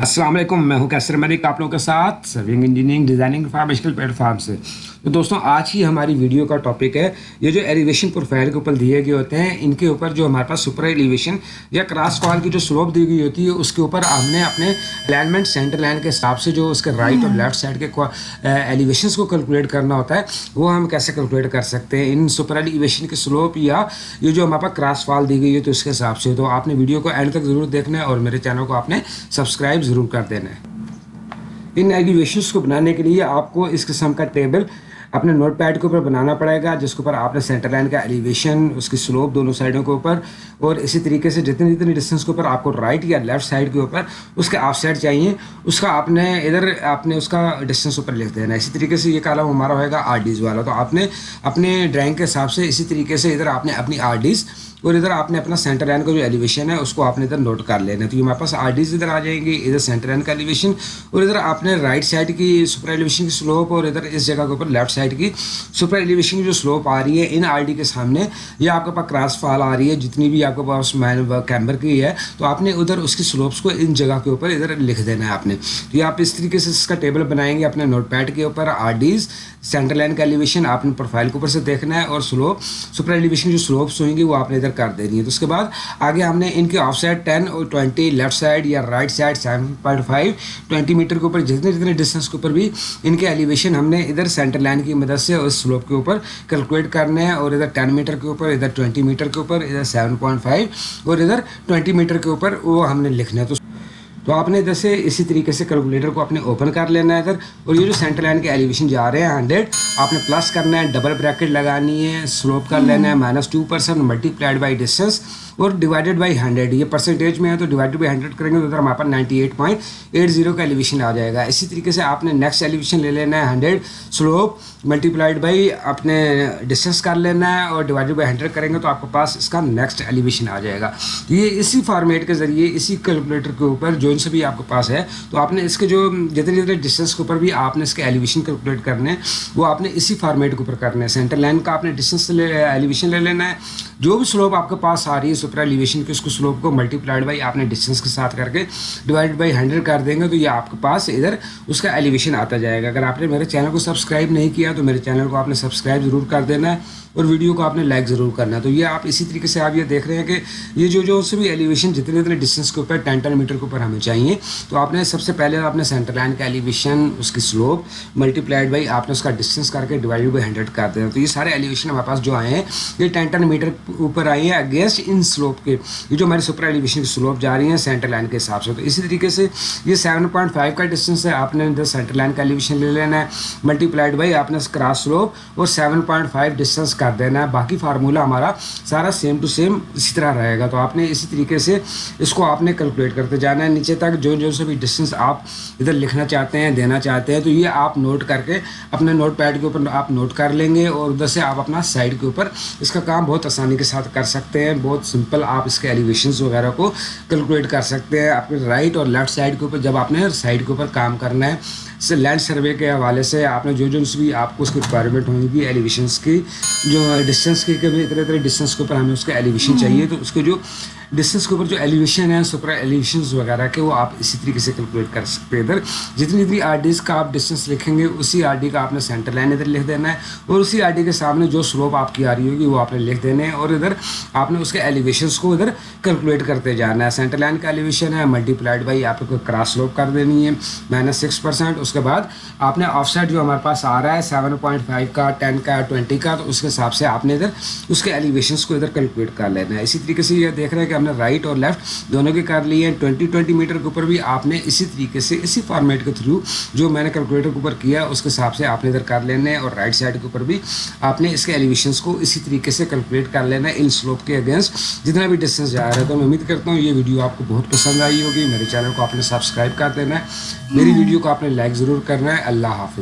السلام علیکم، میں ہوں کیسر ملک آپ لوگوں کے ساتھ serving engineering designing informational platform سے۔ تو دوستوں، آج کی ہماری ویڈیو کا ٹاپک ہے۔ یہ جو ایلیویشن پروفائل کے اوپر دیے گئے ہوتے ہیں، ان کے اوپر جو ہمارے پاس سپر ایلیویشن یا کراس فال کی جو سلوپ دی گئی ہوتی ہے، اس کے اوپر ہم نے اپنے الائنمنٹ سینٹر لائن کے حساب سے جو اس کے رائٹ اور لیفٹ سائڈ کے ایلیویشنس eh, کو کیلکولیٹ کرنا ہوتا ہے، وہ ہم کیسے کیلکولیٹ کر سکتے ہیں؟ ان سپر ایلیویشن کے سلوپ یا یہ جو ہمارے پاس کراس فال دی گئی ہے تو اس کے حساب سے۔ تو آپ نے ویڈیو کو اینڈ تک ضرور دیکھنا ہے اور میرے چینل کو آپ نے سبسکرائب ضرور کر دینا ہے۔ ان ایلیویشنس کو بنانے کے لیے آپ کو اس قسم کا ٹیبل اپنے نوٹ پیڈ کے اوپر بنانا پڑے گا، جس کے اوپر آپ نے سینٹر لائن کا ایلیویشن اس کی سلوپ دونوں سائڈوں کے اوپر، اور اسی طریقے سے جتنی جتنی ڈسٹینس کے اوپر آپ کو رائٹ یا لیفٹ سائڈ کے اوپر، اس کے آف سائڈ چاہیے۔ اس کا آپ نے ادھر، آپ نے اس کا ڈسٹینس اوپر لکھ دینا اسی طریقے سے یہ کالم ہمارا ہوئے گا آر ڈیز والا۔ تو آپ نے اپنے ڈرائنگ کے حساب سے اسی طریقے سے ادھر آپ نے اپنی آر ڈیز اور ادھر آپ نے اپنا سینٹر لائن کا جو ایلیویشن ہے، اس کو آپ نے ادھر نوٹ کر لینا تو یہ ہمارے پاس آر ڈیز ادھر آ جائیں گی ادھر سینٹر لائن کا ایلیویشن اور ادھر آپ نے رائٹ سائڈ کی سپر ایلیویشن کی سلوپ اور ادھر اس جگہ کے اوپر لیفٹ سائڈ کی سپر ایلیویشن کی جو سلوپ آ رہی ہے ان آر ڈی کے سامنے، یہ آپ کے پاس کراس فال آ رہی ہے، جتنی بھی آپ کے پاس مین کیمبر کی ہے، تو آپ نے ادھر اس کی سلوپس کو ان جگہ کے اوپر ادھر لکھ دینا ہے آپ نے۔ تو یہ آپ اس طریقے سے اس کا ٹیبل بنائیں گے اپنے نوٹ پیڈ کے اوپر، آر ڈیز، سینٹر لائن کا ایلیویشن، آپ نے پروفائل کے اوپر سے دیکھنا ہے اور سلوپ، سپر ایلیویشن جو سلوپس ہوئیں گی وہ آپ نے ادھر کر دینی ہے۔ تو اس کے بعد آگے ہم نے ان کے آف سائڈ ٹین اور ٹوئنٹی لیفٹ سائڈ یا right side, seven point five twenty metre کے اوپر، جتنے جتنے ڈسٹینس کے اوپر بھی ان کے ایلیویشن ہم نے ادھر سینٹر لائن کی کی مدد سے اس سلوپ کے اوپر کیلکولیٹ کرنے ہیں اور ادھر ٹین میٹر کے اوپر، ادھر ٹوئنٹی میٹر کے اوپر، ادھر سیون پوائنٹ فائیو اور ادھر ٹوئنٹی میٹر کے اوپر وہ ہم نے لکھنا ہے۔ تو تو آپ نے ادھر سے اسی طریقے سے کیلکولیٹر کو اپنے اوپن کر لینا ہے ادھر۔ اور یہ جو سینٹر لائن کے ایلیویشن جا رہے ہیں ہنڈریڈ آپ نے پلس کرنا ہے ڈبل بریکٹ لگانی ہے سلوپ کر لینا ہے minus two percent multiplied by distance اور ڈیوائڈیڈ بائی ہنڈریڈ یہ پرسنٹیج میں ہے تو ڈیوائڈیڈ بائی ہنڈریڈ کریں گے تو ادھر ہمارے پاس ninety eight point eight zero کا ایلیویشن آ جائے گا۔ اسی طریقے سے آپ نے نیکسٹ ایلیویشن لے لینا ہے hundred slope multiplied by اپنے ڈسٹینس کر لینا ہے اور ڈیوائڈیڈ بائی ہنڈریڈ کریں گے تو آپ کے پاس اس کا نیکسٹ ایلیویشن آ جائے گا۔ یہ اسی فارمیٹ کے ذریعے اسی کیلکولیٹر کے اوپر جو ان سے بھی آپ کے پاس ہے تو آپ نے اس کے جو جتنے جتنے ڈسٹینس کے اوپر بھی آپ نے اس کے ایلیویشن کیلکولیٹ کرنے ہیں، وہ آپ نے اسی فارمیٹ کے اوپر کرنے ہیں۔ سینٹر لائن کا آپ نے ڈسٹینس لے ایلیویشن لے لینا ہے۔ جو بھی سلوپ آپ کے پاس آ رہی ہے سپر ایلیویشن کے اس کو سلوپ کو ملٹی پلائڈ بائی آپ نے ڈسٹینس کے ساتھ کر کے ڈیوائڈ بائی ہنڈریڈ کر دیں گے تو یہ آپ کے پاس ادھر اس کا ایلیویشن آتا جائے گا۔ اگر آپ نے میرے چینل کو سبسکرائب نہیں کیا تو میرے چینل کو آپ نے سبسکرائب ضرور کر دینا ہے اور ویڈیو کو آپ نے لائک ضرور کرنا ہے۔ تو یہ آپ اسی طریقے سے آپ یہ دیکھ رہے ہیں کہ یہ جو جو سے بھی ایلیویشن جتنے جتنے ڈسٹینس کے اوپر ٹین ٹین میٹر کے اوپر ہمیں چاہیے، تو آپ نے سب سے پہلے آپ نے سینٹر لائن کا ایلیویشن اس کی سلوپ ملٹی پلائڈ بائی آپ نے اس کا ڈسٹینس کر کے ڈیوائڈ بائی ہنڈریڈ کر دینا۔ تو یہ سارے ایلیویشن ہمارے پاس جو آئے ہیں، یہ ٹین ٹین میٹر اوپر آئے ہیں اگینسٹ ان سلوپ کے یہ جو ہماری سپر ایلیویشن کی سلوپ جا رہی ہیں سینٹر لائن کے حساب سے۔ تو اسی طریقے سے یہ سیون پوائنٹ فائیو کا ڈسٹینس ہے۔ آپ نے ادھر سینٹر لائن کا ایلیویشن لے لینا ہے۔ ملٹی پلائڈ بائی آپ نے کراس سلوپ اور سیون پوائنٹ فائیو ڈسٹینس کر دینا ہے۔ باقی فارمولا ہمارا سارا سیم ٹو سیم اسی طرح رہے گا۔ تو آپ نے اسی طریقے سے اس کو آپ نے کیلکولیٹ کرتے جانا ہے۔ نیچے تک جو جو سے بھی ڈسٹینس آپ ادھر لکھنا چاہتے ہیں، دینا چاہتے ہیں، تو یہ آپ نوٹ کر کے اپنے نوٹ پیڈ کے اوپر آپ نوٹ کر لیں گے اور ادھر سے آپ اپنا سائڈ کے اوپر اس کا کام بہت آسانی کے ساتھ کر سکتے ہیں۔ بہت سمپل آپ اس کے ایلیویشنز وغیرہ کو کیلکولیٹ کر سکتے ہیں اپنے رائٹ اور لیفٹ سائڈ کے اوپر جب آپ نے سائڈ کے اوپر کام کرنا ہے سے لینڈ سروے کے حوالے سے آپ نے جو جو بھی آپ کو اس کی ریکوائرمنٹ ہوں گی ایلیویشنس کی جو ڈسٹینس کی کبھی اتنے اتنے ڈسٹینس کے اوپر ہمیں اس کا ایلیویشن چاہیے تو اس کے جو ڈسٹینس کے اوپر جو ایلیویشن ہے سپر ایلیویشنز وغیرہ کے، وہ آپ اسی طریقے سے کیلکولیٹ کر سکتے ہیں ادھر۔ جتنی جتنی آر ڈیز کا آپ ڈسٹینس لکھیں گے، اسی آر ڈی کا آپ نے سینٹر لائن ادھر لکھ دینا ہے اور اسی آر ڈی کے سامنے جو سلوپ آپ کی آ رہی ہوگی، وہ آپ نے لکھ دینے ہیں اور ادھر آپ نے اس کے ایلیویشنس کو ادھر کیلکولیٹ کرتے جانا ہے۔ سینٹر لائن کا ایلیویشن ہے ملٹی پلائڈ بائی آپ کو کراس سلوپ کر دینی ہے مائنس سکس پرسینٹ اس کے بعد آپ نے آف سائڈ جو ہمارے پاس آ رہا ہے سیون پوائنٹ فائیو کا ٹین کا ٹوئنٹی کا، تو اس کے حساب سے آپ نے ادھر اس کے ایلیویشنس کو ادھر کیلکولیٹ کر لینا ہے۔ اسی طریقے سے یہ دیکھ رہے ہیں کہ ہم نے رائٹ اور لیفٹ دونوں کے کر لیے ہیں۔ ٹوئنٹی ٹوئنٹی میٹر کے اوپر بھی آپ نے اسی طریقے سے اسی فارمیٹ کے تھرو جو میں نے کیلکولیٹر کے اوپر کیا اس کے حساب سے آپ نے ادھر کر لینا ہے اور رائٹ سائڈ کے اوپر بھی آپ نے اس کے ایلیویشنس کو اسی طریقے سے کیلکولیٹ کر لینا ہے ان سلوپ کے اگینسٹ جتنا بھی ڈسٹینس جا رہا ہے تو میں امید کرتا ہوں یہ ویڈیو آپ کو بہت پسند آئی ہوگی۔ میرے چینل کو آپ نے سبسکرائب کر دینا ہے۔ میری ویڈیو کو آپ نے لائک ضرور کرنا ہے۔ اللہ حافظ۔